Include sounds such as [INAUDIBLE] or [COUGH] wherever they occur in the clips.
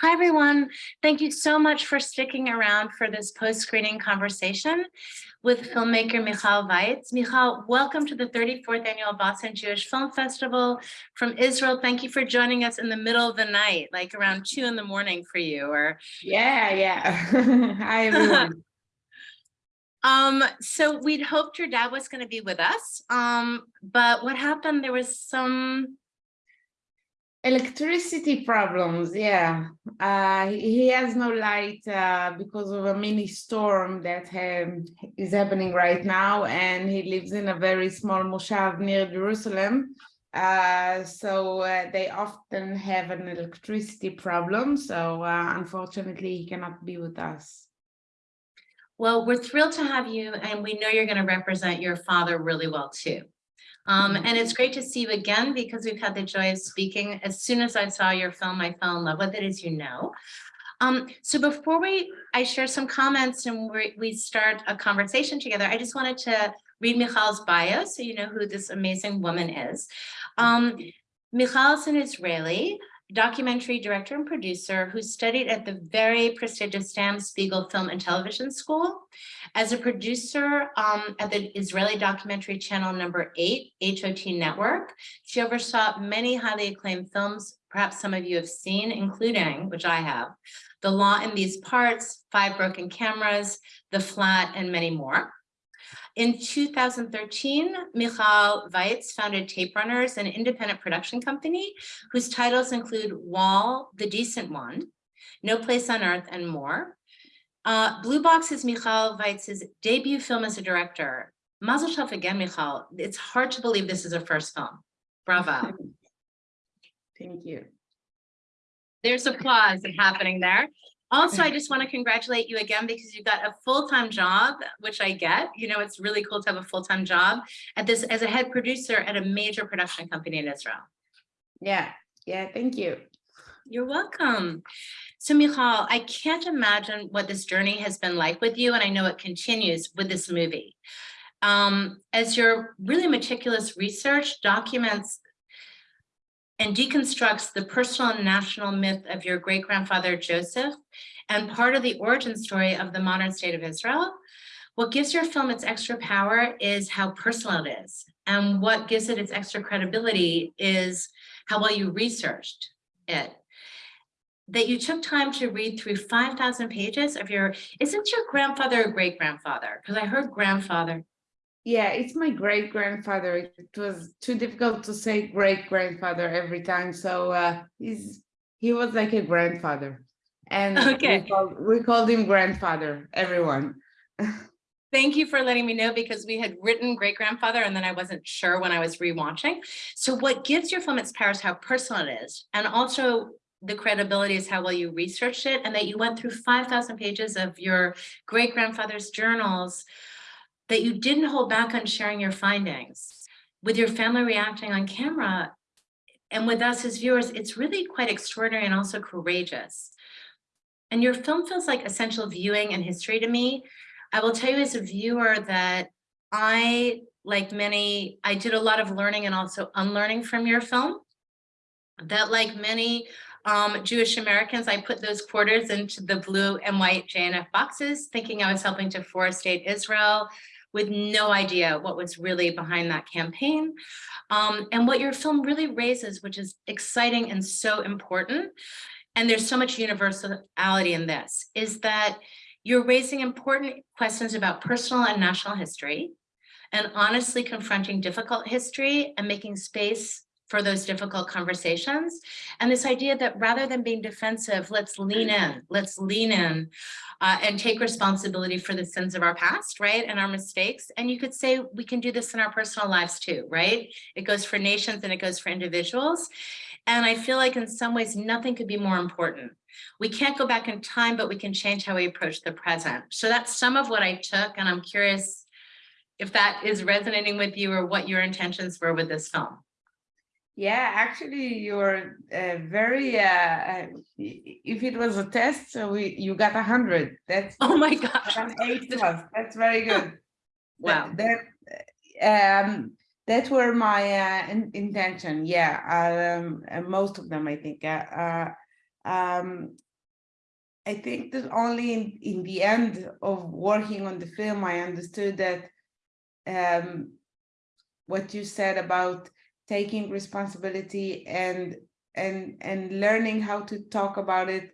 Hi, everyone. Thank you so much for sticking around for this post-screening conversation with filmmaker Michal Weitz. Michal, welcome to the 34th Annual Boston Jewish Film Festival from Israel. Thank you for joining us in the middle of the night, like around two in the morning for you. Or Yeah, yeah. [LAUGHS] Hi, everyone. [LAUGHS] um, so we'd hoped your dad was going to be with us, um, but what happened? There was some Electricity problems, yeah. Uh, he has no light uh, because of a mini storm that um, is happening right now, and he lives in a very small moshav near Jerusalem. Uh, so uh, they often have an electricity problem. So uh, unfortunately, he cannot be with us. Well, we're thrilled to have you, and we know you're going to represent your father really well too. Um, Mhm. and it's great to see you again because we've had the joy of speaking. As soon as I saw your film, I fell in love with it, as you know. Um, so before we, I share some comments and we, we start a conversation together, I just wanted to read Michal's bio so you know who this amazing woman is. Um, Michal is an Israeli documentary director and producer who studied at the very prestigious Sam Spiegel Film and Television School. As a producer um, at the Israeli documentary channel number eight, HOT Network, she oversaw many highly acclaimed films, perhaps some of you have seen, including, which I have, The Law in These Parts, Five Broken Cameras, The Flat, and many more. In 2013, Michal Weitz founded Tape Runners, an independent production company whose titles include Wall, The Decent One, No Place on Earth, and more. Uh, Blue Box is Michal Weitz's debut film as a director. Mazel tov again, Michal. It's hard to believe this is a first film. Bravo. [LAUGHS] Thank you. There's applause happening there. Also, I just want to congratulate you again because you've got a full-time job, which I get. You know, it's really cool to have a full-time job at this as a head producer at a major production company in Israel. Yeah, yeah, thank you. You're welcome. So Michal, I can't imagine what this journey has been like with you, and I know it continues with this movie. Um, as your really meticulous research documents and deconstructs the personal and national myth of your great-grandfather Joseph and part of the origin story of the modern state of Israel, what gives your film its extra power is how personal it is. And what gives it its extra credibility is how well you researched it that you took time to read through 5,000 pages of your, isn't your grandfather or great grandfather? Because I heard grandfather. Yeah, it's my great grandfather. It was too difficult to say great grandfather every time. So uh, he's he was like a grandfather. And Okay. we, called, we called him grandfather, everyone. [LAUGHS] Thank you for letting me know because we had written great grandfather and then I wasn't sure when I was rewatching. So what gives your film its power is how personal it is. And also the credibility is how well you researched it and that you went through 5,000 pages of your great grandfather's journals that you didn't hold back on sharing your findings with your family reacting on camera and with us as viewers, it's really quite extraordinary and also courageous. And your film feels like essential viewing and history to me. I will tell you as a viewer that I, like many, I did a lot of learning and also unlearning from your film. That like many um, Jewish Americans, I put those quarters into the blue and white JNF boxes, thinking I was helping to forestate Israel with no idea what was really behind that campaign. Um, and what your film really raises, which is exciting and so important, and there's so much universality in this, is that you're raising important questions about personal and national history, and honestly confronting difficult history and making space for those difficult conversations. And this idea that rather than being defensive, let's lean in, let's lean in uh, and take responsibility for the sins of our past, right? And our mistakes. And you could say we can do this in our personal lives too, right? It goes for nations and it goes for individuals. And I feel like in some ways, nothing could be more important. We can't go back in time, but we can change how we approach the present. So that's some of what I took. And I'm curious if that is resonating with you or what your intentions were with this film. Yeah, actually, you're uh, very. Uh, uh, if it was a test, so we you got a hundred. That's Oh my gosh. [LAUGHS] an eight plus. That's very [LAUGHS] good. Wow. That, that um that were my uh, in, intention. Yeah, um, and most of them, I think. Uh, uh, um, I think that only in, in the end of working on the film, I understood that um, what you said about taking responsibility and and and learning how to talk about it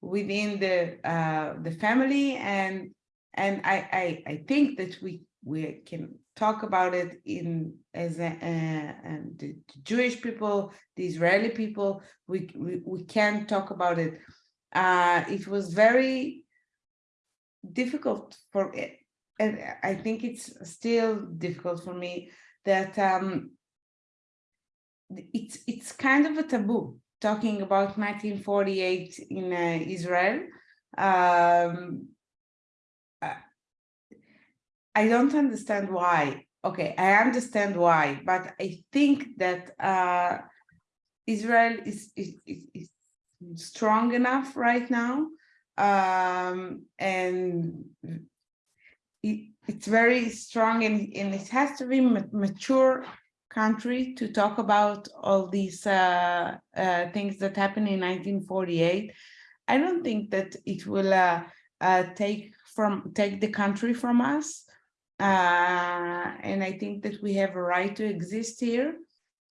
within the uh, the family and and I, I I think that we we can talk about it in as a, and the Jewish people, the Israeli people, we we, we can talk about it. Uh, it was very difficult for and I think it's still difficult for me that um, it's it's kind of a taboo talking about 1948 in uh, Israel. Um, uh, I don't understand why. Okay, I understand why, but I think that uh, Israel is, is, is, strong enough right now, um, and it, it's very strong, and, and it has to be mature country to talk about all these uh, uh, things that happened in 1948. I don't think that it will uh, uh, take from take the country from us. Uh, and I think that we have a right to exist here.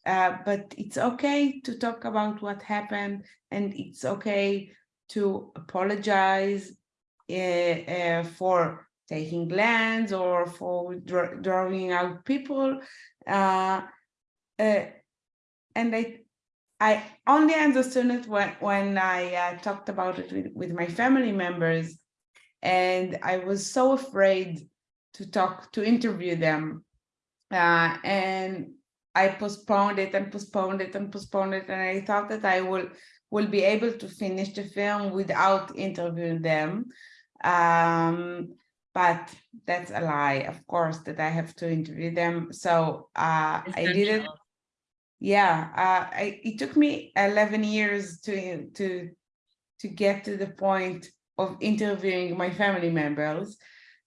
Uh, but it's okay to talk about what happened, and it's okay to apologize for taking lands or for dr- drawing out people. Uh, uh, and I, I only understood it when when I uh, talked about it with, with my family members, and I was so afraid to talk to interview them, uh, and I postponed it and postponed it and postponed it, and I thought that I will will be able to finish the film without interviewing them. Um, but that's a lie, of course, that I have to interview them. So uh, I did it. Essential. Yeah, uh, I, it took me 11 years to to to get to the point of interviewing my family members.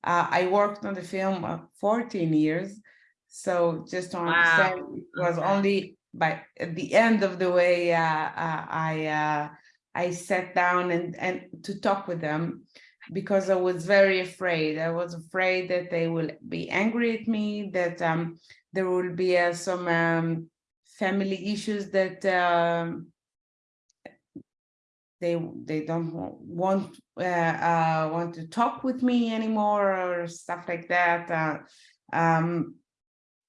Uh, I worked on the film uh, 14 years, so just to understand, Wow. it was Okay. only by at the end of the way uh, uh, I uh, I sat down and and to talk with them because I was very afraid. I was afraid that they will be angry at me, that um, there will be uh, some um, family issues that um, they they don't want uh, uh, want to talk with me anymore or stuff like that. Uh, um,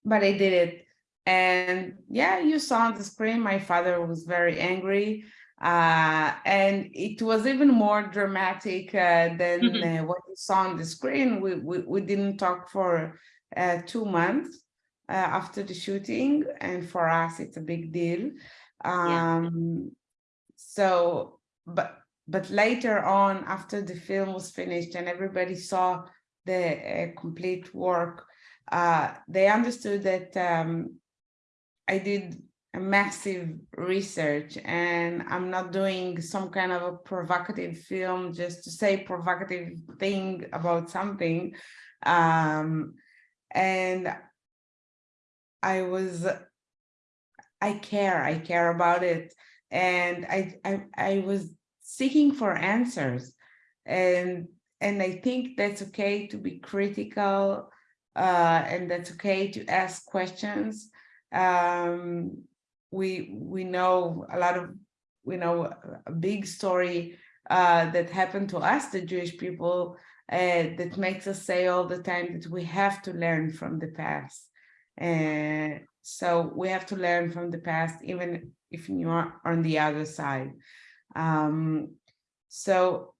but I did it, and yeah, you saw on the screen. My father was very angry, uh, and it was even more dramatic uh, than Mhm. uh, what you saw on the screen. We we, we didn't talk for uh, two months uh, after the shooting, and for us, it's a big deal. Um, so, but but later on, after the film was finished and everybody saw the uh, complete work, uh, they understood that um, I did massive research and I'm not doing some kind of a provocative film just to say provocative thing about something. Um, and I was, I care, I care about it. And I, I, I was seeking for answers. And, and I think that's okay to be critical uh, and that's okay to ask questions. Um, we, we know a lot of, we know a- big story uh, that happened to us, the Jewish people, uh, that makes us say all the time that we have to learn from the past. And so we have to learn from the past, even if you are on the other side. Um, so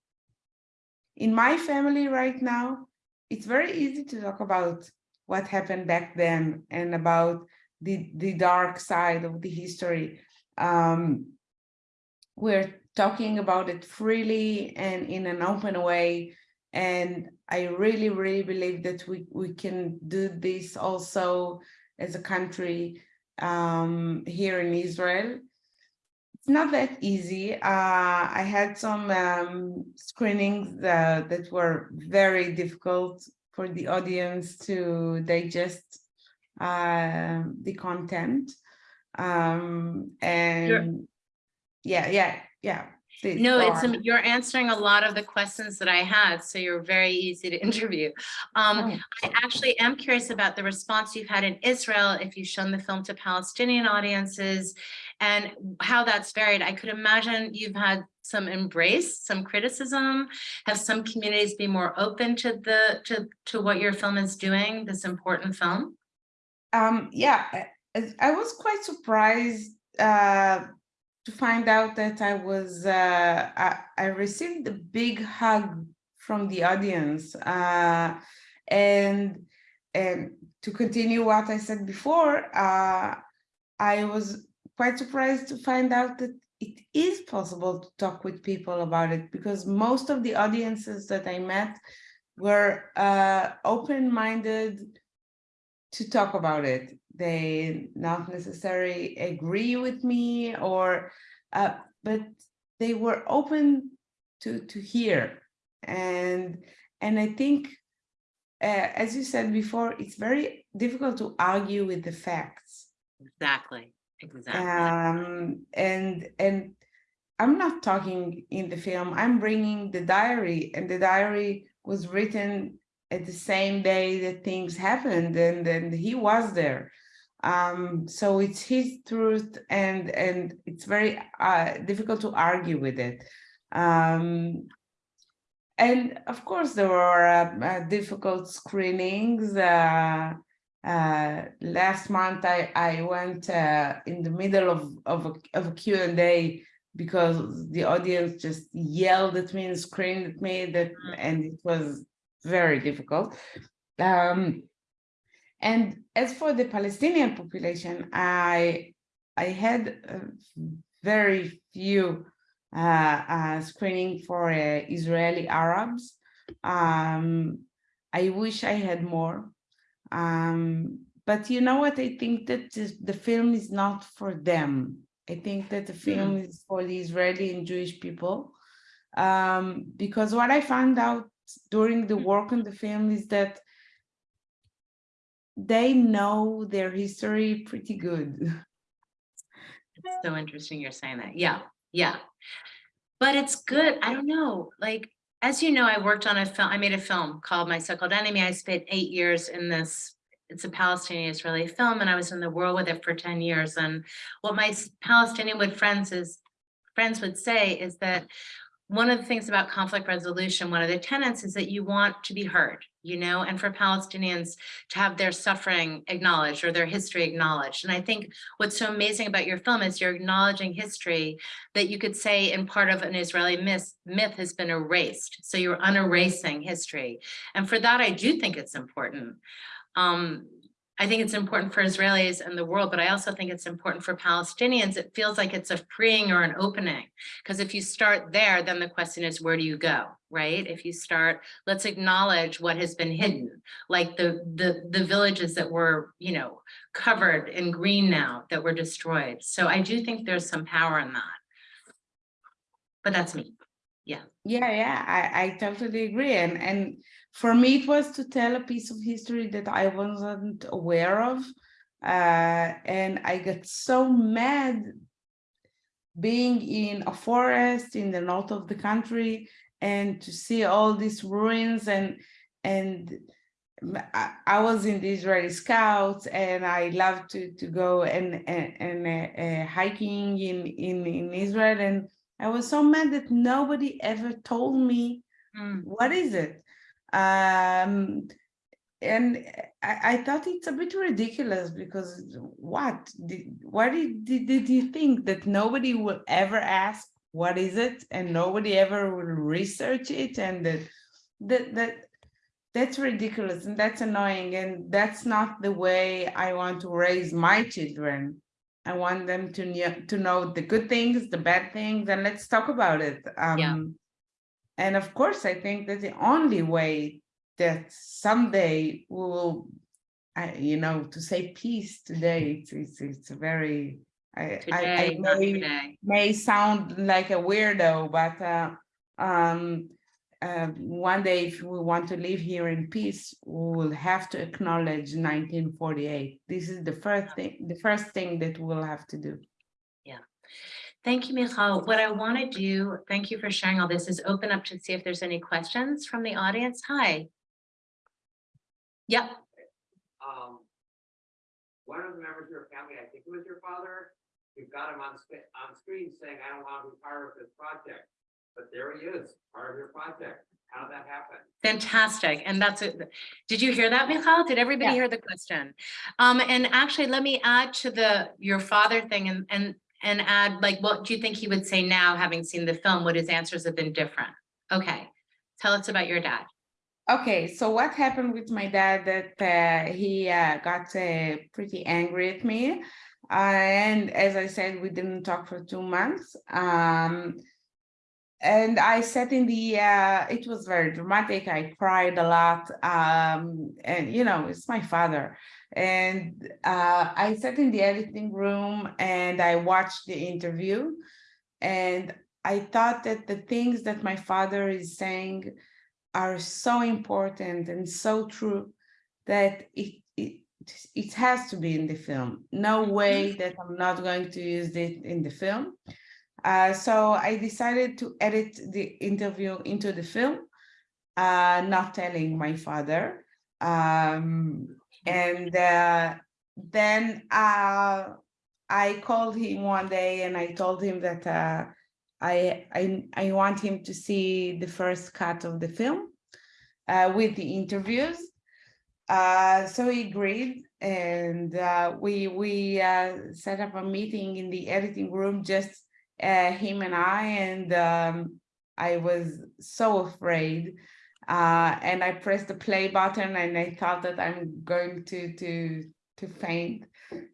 in my family right now, it's very easy to talk about what happened back then and about the, the dark side of the history. Um, we're talking about it freely and in an open way. And I really, really believe that we, we can do this also as a country um, here in Israel. It's not that easy. Uh, I had some um, screenings that, that were very difficult for the audience to digest uh, the content. Um, and yeah, yeah, yeah. this No, it's, you're answering a lot of the questions that I had, so you're very easy to [LAUGHS] interview. Um, Oh. I actually am curious about the response you've had in Israel, if you've shown the film to Palestinian audiences and how that's varied. I could imagine you've had some embrace, some criticism. Have some communities be more open to the, to, to what your film is doing, this important film? Um, yeah, I- I- was quite surprised uh, to find out that I was, uh, I, I received a big hug from the audience. Uh, and, and to continue what I said before, uh, I was quite surprised to find out that it is possible to talk with people about it because most of the audiences that I met were uh, open-minded to talk about it. They not necessarily agree with me or, uh, but they were open to to hear. And and I think, uh, as you said before, it's very difficult to argue with the facts. Exactly, exactly. Um, and and I'm not talking in the film. I'm bringing the diary, and the diary was written at the same day that things happened, and and he was there. Um, so it's his truth, and and it's very uh, difficult to argue with it. Um, and of course, there were uh, uh, difficult screenings. Uh, uh, last month, I I went uh, in the middle of of a, of a Q and A because the audience just yelled at me and screamed at me that, and it was very difficult. Um, and as for the Palestinian population, I I had very few uh, uh, screening for uh, Israeli Arabs. Um, I wish I had more. Um, but you know what? I think that the film is not for them. I think that the film is for the Israeli and Jewish people. Um, because what I found out during the mm-hmm. work on the film is that they know their history pretty good. It's so interesting you're saying that. Yeah, yeah. But it's good. I don't know, like, as you know, I worked on a film, I made a film called My So-Called Enemy. I spent eight years in this. It's a Palestinian Israeli film and I was in the world with it for 10 years. And what my Palestinian would friends is, friends would say is that one of the things about conflict resolution, one of the tenets is that you want to be heard, you know, and for Palestinians to have their suffering acknowledged or their history acknowledged. And I think what's so amazing about your film is you're acknowledging history that you could say in part of an Israeli myth, myth has been erased. So you're unerasing history. And for that, I do think it's important. Um, I think it's important for Israelis and the world, but I also think it's important for Palestinians. It feels like it's a freeing or an opening. Because if you start there, then the question is, where do you go, right? If you start, let's acknowledge what has been hidden, like the the the villages that were, you know, covered in green now that were destroyed. So I do think there's some power in that. But that's me. Yeah, yeah, yeah, I, I totally agree. And and for me, it was to tell a piece of history that I wasn't aware of. Uh, and I got so mad being in a forest in the north of the country and to see all these ruins and and I, I was in the Israeli Scouts and I love to to go and and, and uh, uh, hiking in in in Israel and I was so mad that nobody ever told me Mm, what is it um and I, I thought it's a bit ridiculous because what did, why did, did did you think that nobody will ever ask what is it and nobody ever will research it and that that that that's ridiculous and that's annoying and that's not the way I want to raise my children. I want them to know to know the good things, the bad things, and let's talk about it. Um, and of course, I think that the only way that someday we will, I, you know, to say peace today, it's it's, it's very, I, I, Today, I not may, may sound like a weirdo, but uh, um, uh, one day if we want to live here in peace, we will have to acknowledge 1948. This is the first thing, the first thing that we'll have to do. Thank you, Michal. What I want to do, thank you for sharing all this, is open up to see if there's any questions from the audience. Hi. Yep, um. One of the members of your family, I think it was your father, you've got him on on screen saying, I don't want to be part of this project. But there he is, part of your project. How did that happen? fantastic. And that's it. Did you hear that, Michal? Did everybody Yeah. hear the question? Um, and actually, let me add to the, your father thing and, and, and add, like, what do you think he would say now, having seen the film? Would his answers have been different? Okay, tell us about your dad. Okay, so what happened with my dad that uh, he uh, got uh, pretty angry at me. Uh, and as I said, we didn't talk for two months. Um, and I sat in the, uh, it was very dramatic. I cried a lot. Um, and, you know, it's my father. And uh, I sat in the editing room and I watched the interview. And I thought that the things that my father is saying are so important and so true that it, it, it has to be in the film. No way that I'm not going to use it in the film. Uh, so I decided to edit the interview into the film, uh, not telling my father. Um, and uh, then uh, I called him one day and I told him that uh, I, I, I want him to see the first cut of the film with the interviews. So he agreed and we, we set up a meeting in the editing room, just uh, him and I, and um, I was so afraid. Uh, and I pressed the play button and I thought that I'm going to, to, to faint.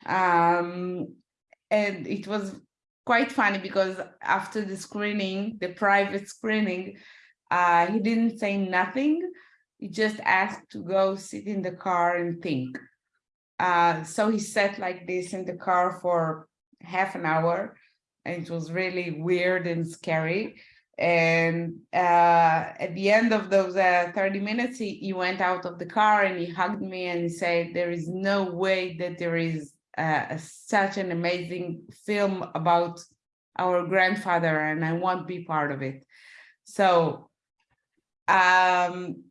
Um, and it was quite funny because after the screening, the private screening, uh, he didn't say nothing. He just asked to go sit in the car and think. Uh, so he sat like this in the car for half an hour and it was really weird and scary. And uh, at the end of those uh, 30 minutes, he, he went out of the car and he hugged me and he said, there is no way that there is uh, such an amazing film about our grandfather and I won't be part of it. So, um,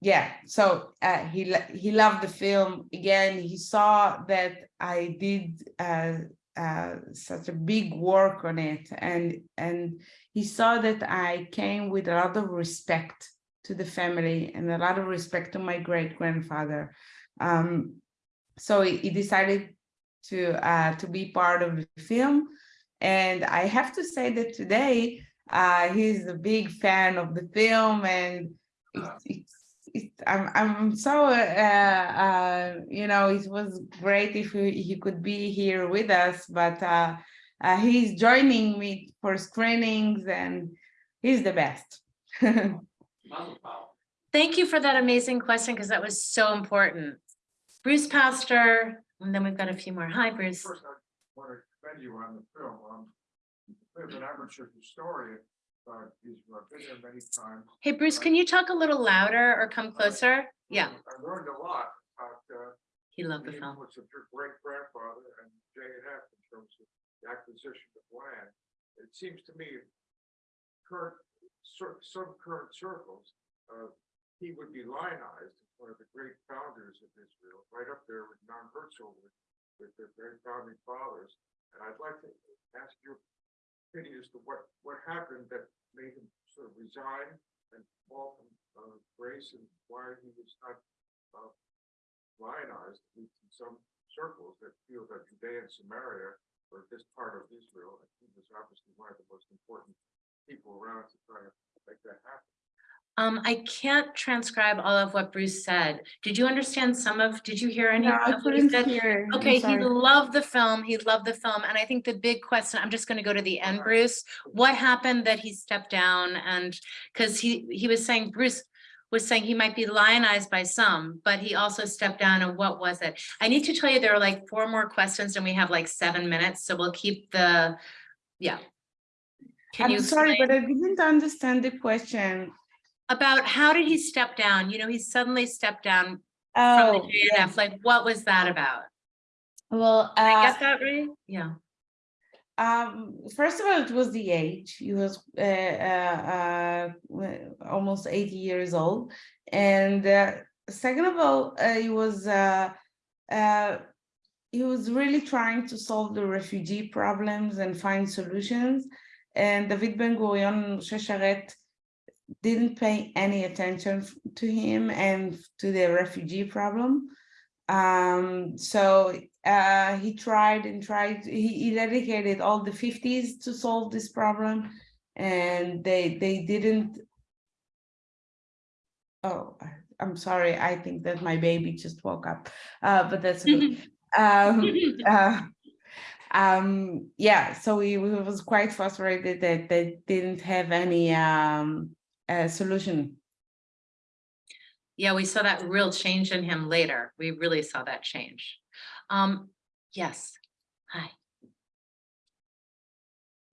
yeah, so uh, he he loved the film. Again, he saw that I did uh, uh, such a big work on it, and and he saw that I came with a lot of respect to the family and a lot of respect to my great grandfather. Um, so he, he decided to uh, to be part of the film, and I have to say that today uh, he's a big fan of the film, and it's, it's it, I'm I'm so uh, uh, you know it was great if he, he could be here with us, but uh, uh, he's joining me for screenings and he's the best. [LAUGHS] Thank you for that amazing question, because that was so important. Bruce Pastor, and then we've got a few more. Hi, Bruce. First, I want to commend you on the film. Um, I'm an amateur historian, but he's I've many times. Hey, Bruce, can you talk a little louder or come closer? Yeah, I learned a lot about uh, he loved the film. influence of your great grandfather and J and F in terms of the acquisition of land. It seems to me current, some current circles, uh, he would be lionized as one of the great founders of Israel, right up there with Non Herzl with, with their great founding fathers. And I'd like to ask your opinion as to what, what happened that made him sort of resign and fall from, uh, grace and why he was not, uh, lionized in some circles that feel that Judea and Samaria were just part of Israel. And he was obviously one of the most important people around to try to make that happen. Um, I can't transcribe all of what Bruce said. Did you understand some of, did you hear any? No, I of what he couldn't said? hear. Okay, he loved the film, he loved the film, and I think the big question, I'm just gonna go to the end, Bruce. What happened that he stepped down and, because he, he was saying, Bruce was saying he might be lionized by some, but he also stepped down, and what was it? I need to tell you, there are like four more questions and we have like seven minutes, so we'll keep the, yeah. Can you I'm sorry, explain but I didn't understand the question. About how did he step down? You know, he suddenly stepped down from the Oh, yeah. JNF, like what was that about? well, Did I uh, get that right? Yeah. Um, first of all, it was the age. He was uh, uh, uh, almost 80 years old. And uh, second of all, uh, he was uh, uh, he was really trying to solve the refugee problems and find solutions. And David Ben Gurion Shesharet didn't pay any attention to him and to the refugee problem. Um, so uh, he tried and tried, he, he dedicated all the fifties to solve this problem. And they, they didn't. Oh, I'm sorry, I think that my baby just woke up, uh, but that's okay. [LAUGHS] Um, [LAUGHS] uh, um, yeah, so he we was quite frustrated that they didn't have any, um, uh, solution. Yeah, we saw that real change in him later. We really saw that change. Um, yes, hi.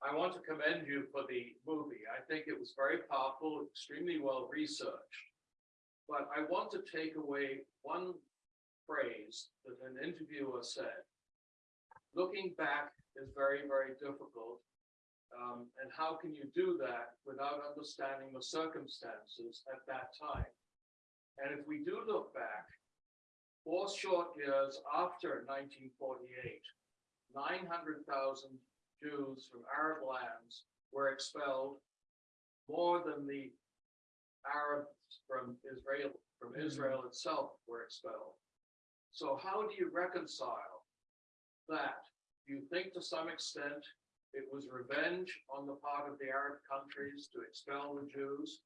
I want to commend you for the movie. I think it was very powerful, extremely well researched. But I want to take away one phrase that an interviewer said. Looking back is very, very difficult. Um, and how can you do that without understanding the circumstances at that time? And if we do look back, four short years after nineteen forty-eight, nine hundred thousand Jews from Arab lands were expelled. More than the Arabs from Israel, from Israel itself were expelled. So how do you reconcile that? Do you think to some extent it was revenge on the part of the Arab countries to expel the Jews?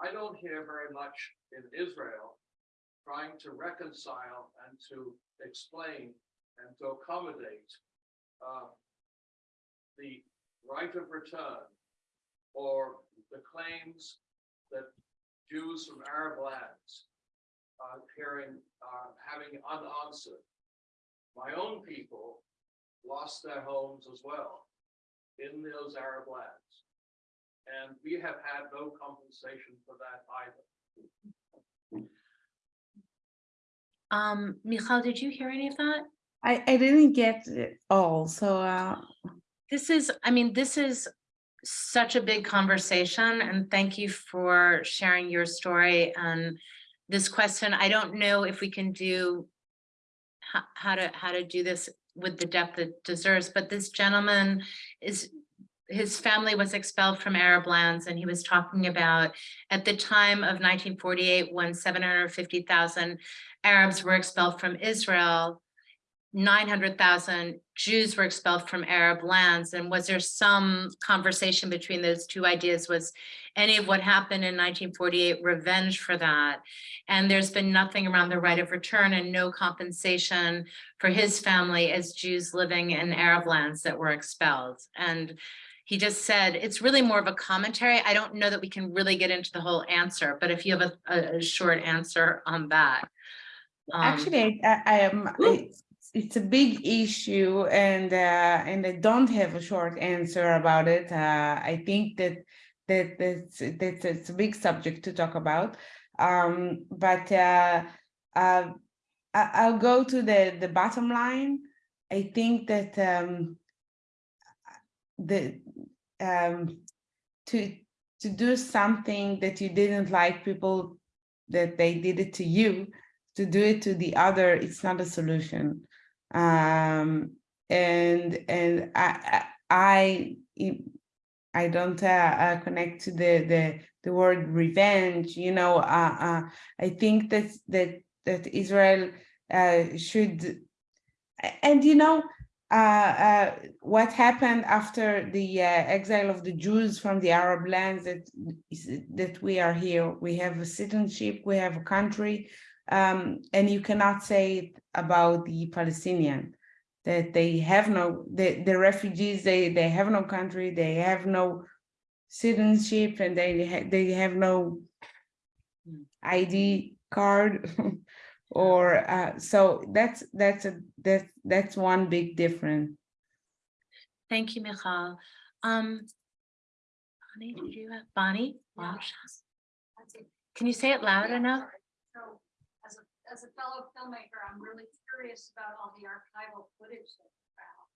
I don't hear very much in Israel trying to reconcile and to explain and to accommodate uh, the right of return or the claims that Jews from Arab lands are hearing, uh, having unanswered. My own people lost their homes as well in those Arab lands. And we have had no compensation for that either. Um, Michal, did you hear any of that? I, I didn't get it all, so, uh, This is, I mean, this is such a big conversation and thank you for sharing your story and this question. I don't know if we can do how, how to, how to do this with the depth it deserves, but this gentleman is, his family was expelled from Arab lands and he was talking about at the time of nineteen forty-eight, when seven hundred fifty thousand Arabs were expelled from Israel, nine hundred thousand Jews were expelled from Arab lands. And was there some conversation between those two ideas? Was any of what happened in nineteen forty-eight revenge for that? And there's been nothing around the right of return and no compensation for his family as Jews living in Arab lands that were expelled. And he just said, it's really more of a commentary. I don't know that we can really get into the whole answer, but if you have a, a, short answer on that. um, actually, I, I am, Ooh. It's, a big issue and, uh, and I don't have a short answer about it. Uh, I think that, that, that's, that's, it's a big subject to talk about. Um, but, uh, uh, I'll go to the, the bottom line. I think that, um, the, um, to, to do something that you didn't like people that they did it to you, to do it to the other, it's not a solution. Um, and, and I, I, I- don't, uh, uh, connect to the, the, the word revenge, you know, uh, uh, I think that, that, that Israel, uh, should, and you know, uh, uh, what happened after the uh, exile of the Jews from the Arab lands that that we are here. We have a citizenship, we have a country, um, and you cannot say about the Palestinian that they have no the the refugees they they have no country they have no citizenship and they ha- they have no. ID card [LAUGHS] or uh, so that's that's a that that's one big difference. Thank you, Michal. Um. Bonnie, did you have, Bonnie? Yeah. Walsh? That's it. Can you say it loud enough? Sorry. So as a, fellow filmmaker, I'm really curious about all the archival footage that you found.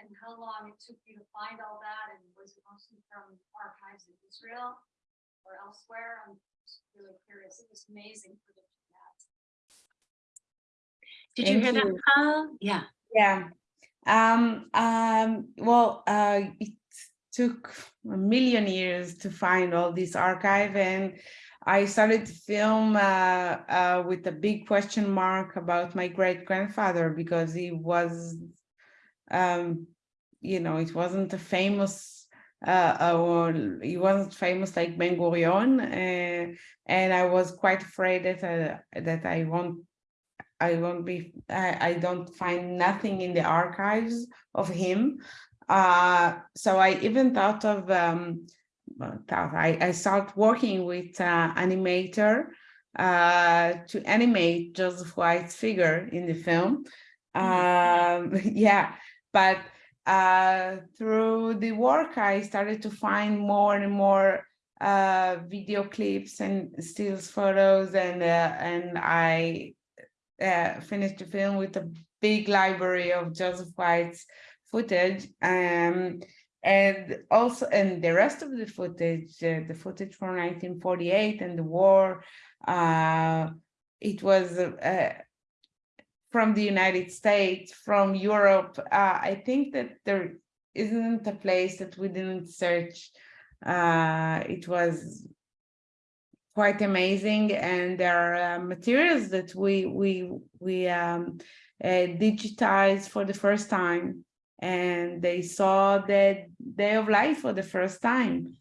And and how long it took you to find all that, and was it mostly from archives in Israel or elsewhere? I'm just really curious. It was amazing for the that. Did you hear Thank that, you. Paul? Yeah. Yeah. Um, um, well, uh, it took a million years to find all this archive and I started to film uh, uh, with a big question mark about my great grandfather because he was, um, you know, it wasn't a famous, uh, or he wasn't famous like Ben Gurion, uh, and I was quite afraid that uh, that I won't I won't be, I, I don't find nothing in the archives of him. Uh, so I even thought of, um, I, I start working with uh, animator uh, to animate Joseph Weitz's figure in the film. Um, [LAUGHS] yeah, but uh, through the work, I started to find more and more uh, video clips and stills photos and uh, and I uh, finished the film with a big library of Joseph Weitz's footage. Um, and also, and the rest of the footage, uh, the footage from 1948 and the war, uh, it was uh, from the United States, from Europe. Uh, I think that there isn't a place that we didn't search. Uh, it was quite amazing and there are uh, materials that we we we um digitized for the first time and they saw the day of life for the first time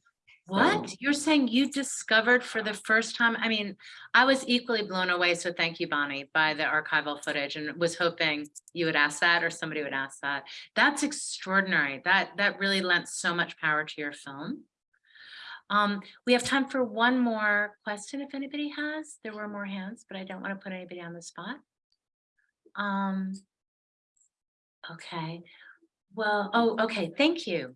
What? So- You're saying you discovered for the first time? I mean, I was equally blown away. So thank you, Bonnie, by the archival footage and was hoping you would ask that or somebody would ask that. That's extraordinary. That that really lent so much power to your film. Um, we have time for one more question if anybody has. There were more hands, but I don't want to put anybody on the spot. Um. Okay, well, oh, okay, thank you.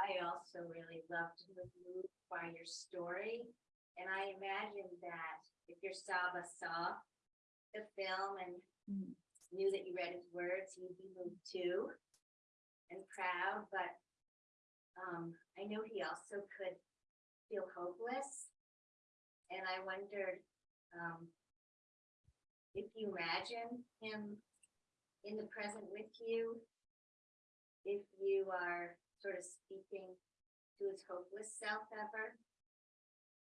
I also really loved the move by your story. And I imagine that if your Saba saw the film and Mm. knew that you read his words, he'd be moved too. And proud, but um, I know he also could feel hopeless. And I wondered um, if you imagine him in the present with you, if you are sort of speaking to his hopeless self ever?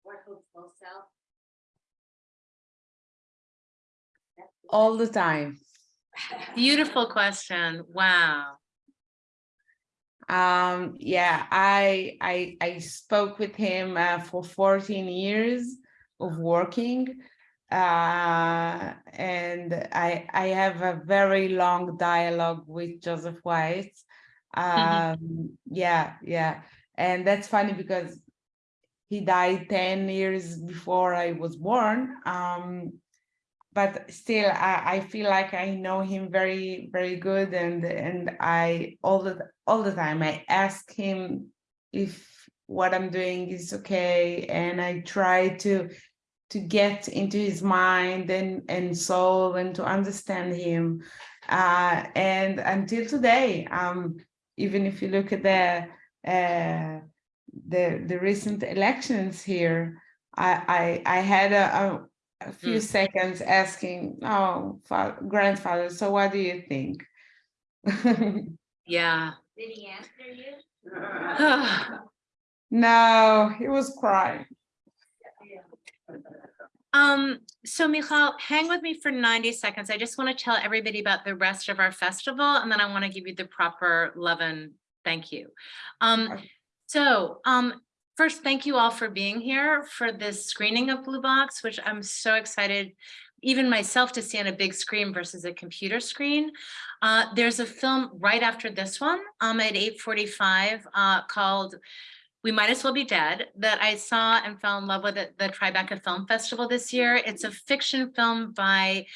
Or hopeful self? All the time [LAUGHS] Beautiful question. Wow. um yeah i i i spoke with him uh, for 14 years of working uh and i i have a very long dialogue with Joseph Weitz. Um yeah yeah. And that's funny because he died 10 years before i was born. Um but still I, I feel like I know him very very good. And and I all the all the time I ask him if what I'm doing is okay. And I try to to get into his mind and and soul and to understand him uh and until today um even if you look at the uh the the recent elections here I I I had a, a a few seconds asking, oh, fa- grandfather, so what do you think? Yeah. Did he answer you? no, he was crying. Um, so Michal, hang with me for ninety seconds. I just want to tell everybody about the rest of our festival and then I want to give you the proper love and thank you. Um, so, um, first, thank you all for being here for this screening of Blue Box, which I'm so excited, even myself to see on a big screen versus a computer screen. Uh, there's a film right after this one, um, at eight forty-five, uh, called we Might As Well Be Dead that I saw and fell in love with at the Tribeca Film Festival this year. It's a fiction film by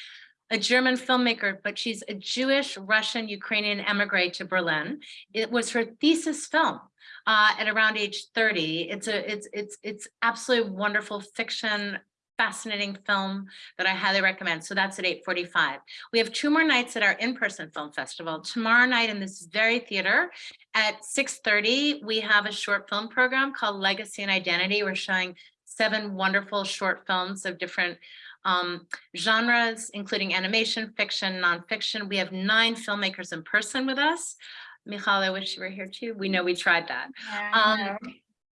a German filmmaker, but she's a Jewish, Russian, Ukrainian emigre to Berlin. It was her thesis film uh, at around age 30. It's a it's it's it's absolutely wonderful fiction fascinating film that I highly recommend. So that's at eight forty-five. We have two more nights at our in-person film festival. Tomorrow night in this very theater at six thirty, we have a short film program called Legacy and Identity. We're showing seven wonderful short films of different um, genres, including animation, fiction, nonfiction. We have nine filmmakers in person with us. Michal, I wish you were here too. We know we tried that. Um,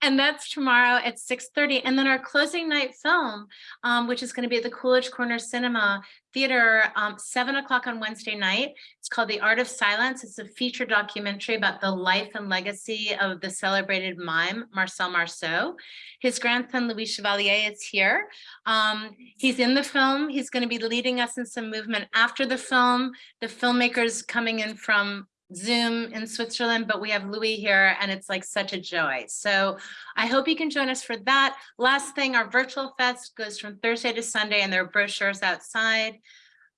and that's tomorrow at six thirty. And then our closing night film, um, which is going to be at the Coolidge Corner Cinema Theater, um, seven o'clock on Wednesday night. It's called The Art of Silence. It's a feature documentary about the life and legacy of the celebrated mime Marcel Marceau. His grandson Louis Chevalier is here. Um, he's in the film. He's going to be leading us in some movement after the film. The filmmakers coming in from Zoom in Switzerland, but we have Louis here and it's like such a joy. So I hope you can join us for that. Last thing, our virtual fest goes from Thursday to Sunday and there are brochures outside.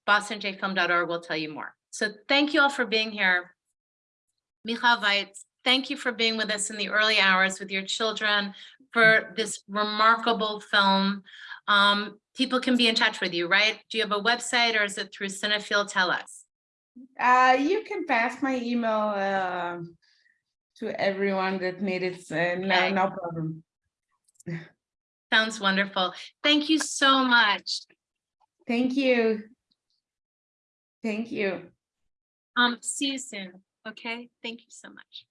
bostonjfilm.org will tell you more. So thank you all for being here. Michal Weitz, thank you for being with us in the early hours with your children for this remarkable film. Um, people can be in touch with you, right? Do you have a website or is it through Cinefield? Tell us. Uh, you can pass my email uh, to everyone that needs it. Uh, no, no problem. Sounds wonderful. Thank you so much. Thank you. Thank you. Um, see you soon. Okay, thank you so much.